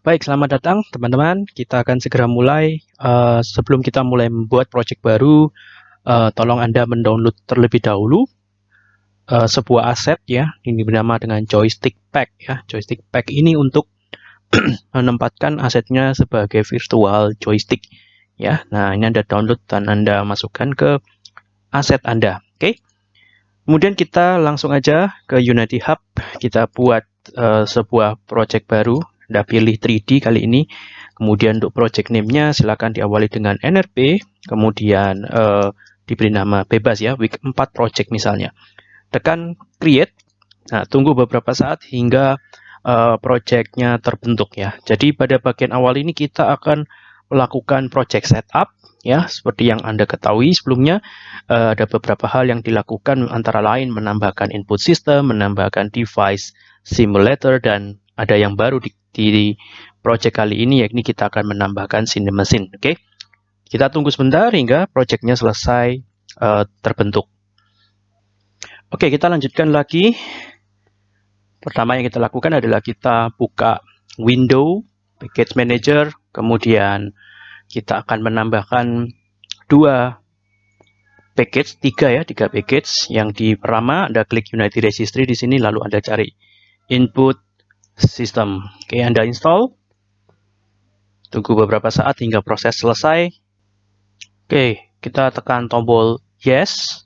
Baik, selamat datang teman-teman. Kita akan segera mulai. Uh, sebelum kita mulai membuat project baru, uh, tolong Anda mendownload terlebih dahulu uh, sebuah aset ya. Ini bernama dengan joystick pack ya. Joystick pack ini untuk menempatkan asetnya sebagai virtual joystick ya. Nah, ini Anda download dan Anda masukkan ke aset Anda. Oke. Okay? Kemudian kita langsung aja ke Unity Hub. Kita buat uh, sebuah project baru anda pilih 3D kali ini. Kemudian untuk project name-nya silakan diawali dengan NRP, kemudian uh, diberi nama bebas ya, week 4 project misalnya. Tekan create. Nah, tunggu beberapa saat hingga uh, project-nya terbentuk ya. Jadi pada bagian awal ini kita akan melakukan project setup ya seperti yang Anda ketahui sebelumnya uh, ada beberapa hal yang dilakukan antara lain menambahkan input system, menambahkan device simulator dan ada yang baru di di project kali ini yakni kita akan menambahkan mesin. Oke, okay? kita tunggu sebentar hingga projectnya selesai uh, terbentuk. Oke, okay, kita lanjutkan lagi. Pertama yang kita lakukan adalah kita buka window package manager, kemudian kita akan menambahkan dua package, tiga ya, tiga package. Yang di pertama Anda klik Unity Registry di sini, lalu Anda cari input sistem. Oke, Anda install. Tunggu beberapa saat hingga proses selesai. Oke, kita tekan tombol yes.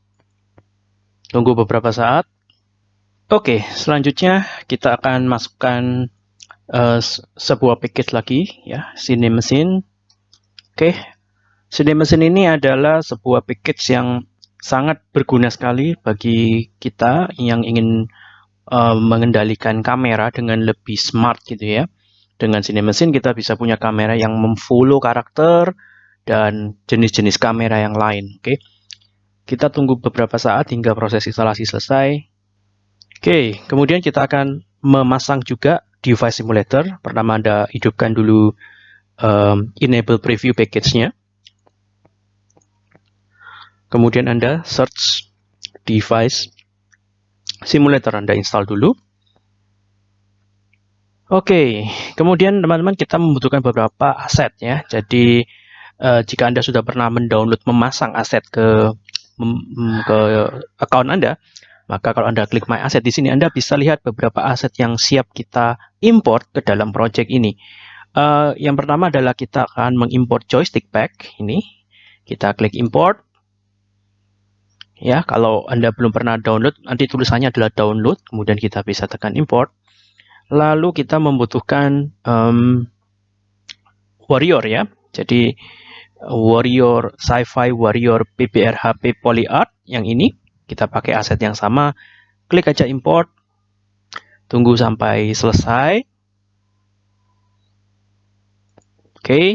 Tunggu beberapa saat. Oke, selanjutnya kita akan masukkan uh, sebuah package lagi ya, Cine Mesin. Oke. Cine Mesin ini adalah sebuah package yang sangat berguna sekali bagi kita yang ingin uh, mengendalikan kamera dengan lebih smart gitu ya. Dengan Cine Mesin kita bisa punya kamera yang memfollow karakter dan jenis-jenis kamera yang lain. Oke, kita tunggu beberapa saat hingga proses instalasi selesai. Oke, kemudian kita akan memasang juga device simulator. Pertama Anda hidupkan dulu um, enable preview package-nya. Kemudian Anda search device simulator Anda install dulu. Oke, kemudian teman-teman kita membutuhkan beberapa aset ya. Jadi uh, jika Anda sudah pernah mendownload memasang aset ke ke account Anda, maka kalau Anda klik My Asset di sini Anda bisa lihat beberapa aset yang siap kita import ke dalam project ini. Uh, yang pertama adalah kita akan mengimport joystick pack ini. Kita klik import. Ya, kalau Anda belum pernah download, nanti tulisannya adalah download, kemudian kita bisa tekan import. Lalu kita membutuhkan um, Warrior ya. Jadi Warrior Sci-Fi Warrior PBRHP PolyArt yang ini kita pakai aset yang sama. Klik aja import. Tunggu sampai selesai. Oke. Okay.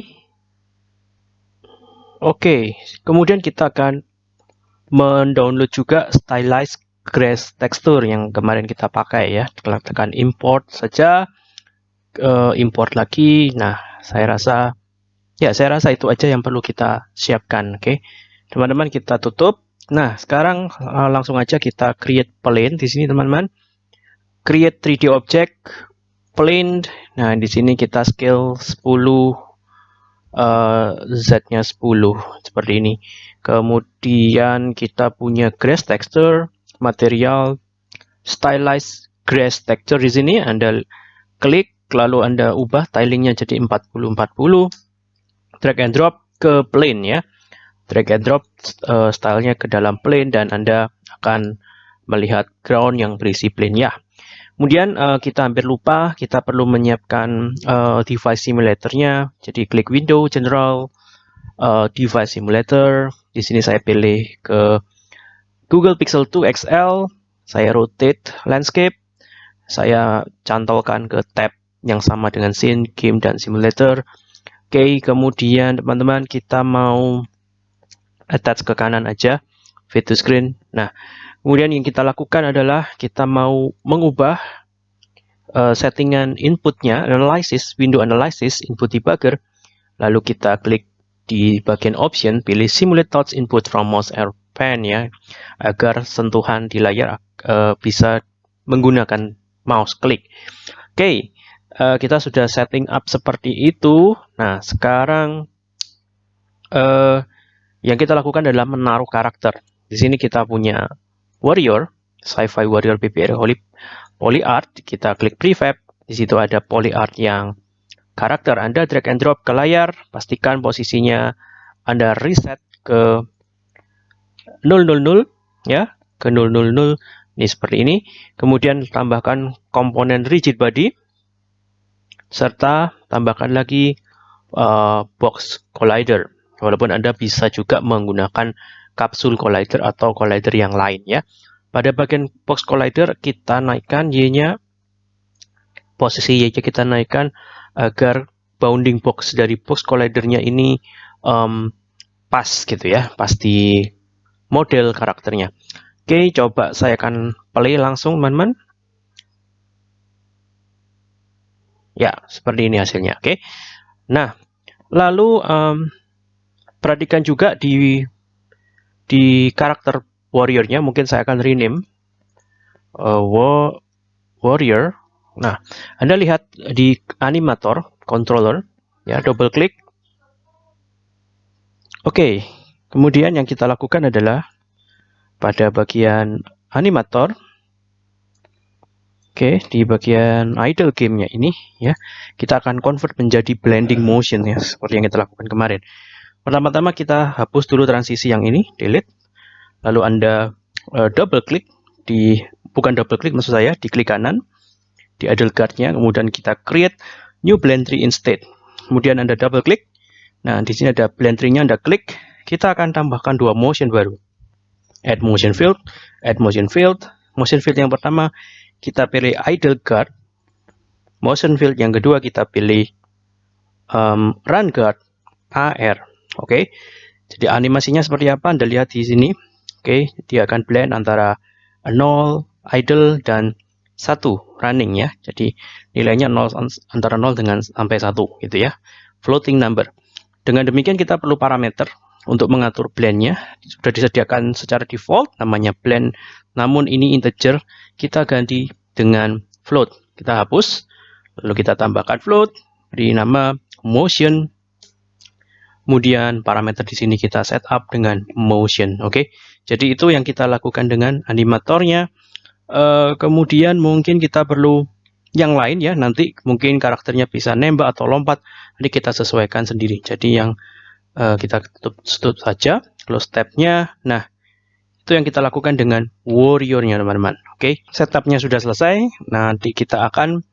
Oke, okay. kemudian kita akan mendownload juga stylized grass texture yang kemarin kita pakai ya. Tekan import saja uh, import lagi. Nah saya rasa ya saya rasa itu aja yang perlu kita siapkan oke? Okay? teman-teman kita tutup. Nah sekarang uh, langsung aja kita create plane di sini teman-teman. Create 3D object plane. Nah di sini kita scale 10 uh, Z-nya 10 seperti ini Kemudian kita punya grass texture, material, stylized grass texture di sini. Anda klik, lalu Anda ubah tilingnya jadi 40-40. Drag and drop ke plane ya. Drag and drop uh, stylenya ke dalam plane dan Anda akan melihat ground yang berisi plane ya. Kemudian uh, kita hampir lupa, kita perlu menyiapkan uh, device simulatornya. Jadi klik Window, General, uh, Device Simulator, di sini saya pilih ke Google Pixel 2 XL, saya rotate landscape, saya cantolkan ke tab yang sama dengan scene, game, dan simulator. Oke, okay, kemudian teman-teman kita mau attach ke kanan aja, fit to screen. Nah, kemudian yang kita lakukan adalah kita mau mengubah uh, settingan inputnya, analysis, window analysis, input debugger, lalu kita klik di bagian option pilih simulate touch input from mouse air pen ya agar sentuhan di layar uh, bisa menggunakan mouse klik. Oke, okay. uh, kita sudah setting up seperti itu. Nah, sekarang uh, yang kita lakukan adalah menaruh karakter. Di sini kita punya warrior, sci-fi warrior PPR Holy Polyart. Kita klik prefab. Di situ ada polyart yang karakter Anda drag and drop ke layar. Pastikan posisinya Anda reset ke 000 ya ke 000 ini seperti ini kemudian tambahkan komponen rigid body serta tambahkan lagi uh, box collider walaupun Anda bisa juga menggunakan kapsul collider atau collider yang lain ya pada bagian box collider kita naikkan Y-nya posisi Y-nya kita naikkan agar bounding box dari box collidernya ini um, pas gitu ya pas di model karakternya Oke, coba saya akan play langsung, teman-teman. Ya, seperti ini hasilnya. Oke. Nah, lalu um, perhatikan juga di di karakter warriornya, mungkin saya akan rename uh, warrior. Nah, Anda lihat di animator controller, ya, double klik. Oke, kemudian yang kita lakukan adalah pada bagian animator Oke, di bagian idle gamenya ini ya, kita akan convert menjadi blending motion ya, seperti yang kita lakukan kemarin. Pertama-tama kita hapus dulu transisi yang ini, delete. Lalu Anda uh, double klik di bukan double klik maksud saya, di klik kanan di idle guard-nya, kemudian kita create new blend tree instead. Kemudian Anda double klik. Nah, di sini ada blend tree-nya Anda klik, kita akan tambahkan dua motion baru add motion field, add motion field. Motion field yang pertama kita pilih idle guard. Motion field yang kedua kita pilih um, run guard AR. Oke. Okay. Jadi animasinya seperti apa? Anda lihat di sini. Oke, okay. dia akan blend antara 0, idle dan 1 running ya. Jadi nilainya 0 antara 0 dengan sampai 1 gitu ya. Floating number. Dengan demikian kita perlu parameter untuk mengatur blendnya sudah disediakan secara default namanya blend namun ini integer kita ganti dengan float kita hapus lalu kita tambahkan float beri nama motion kemudian parameter di sini kita setup dengan motion oke? Okay? jadi itu yang kita lakukan dengan animatornya. Uh, kemudian mungkin kita perlu yang lain ya. Nanti mungkin karakternya bisa nembak atau lompat. Nanti kita sesuaikan sendiri. Jadi yang uh, kita tutup, tutup saja close tabnya. Nah itu yang kita lakukan dengan warriornya teman-teman oke? Okay? setupnya sudah selesai. Nanti kita akan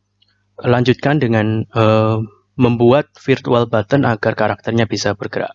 lanjutkan dengan uh, membuat virtual button agar karakternya bisa bergerak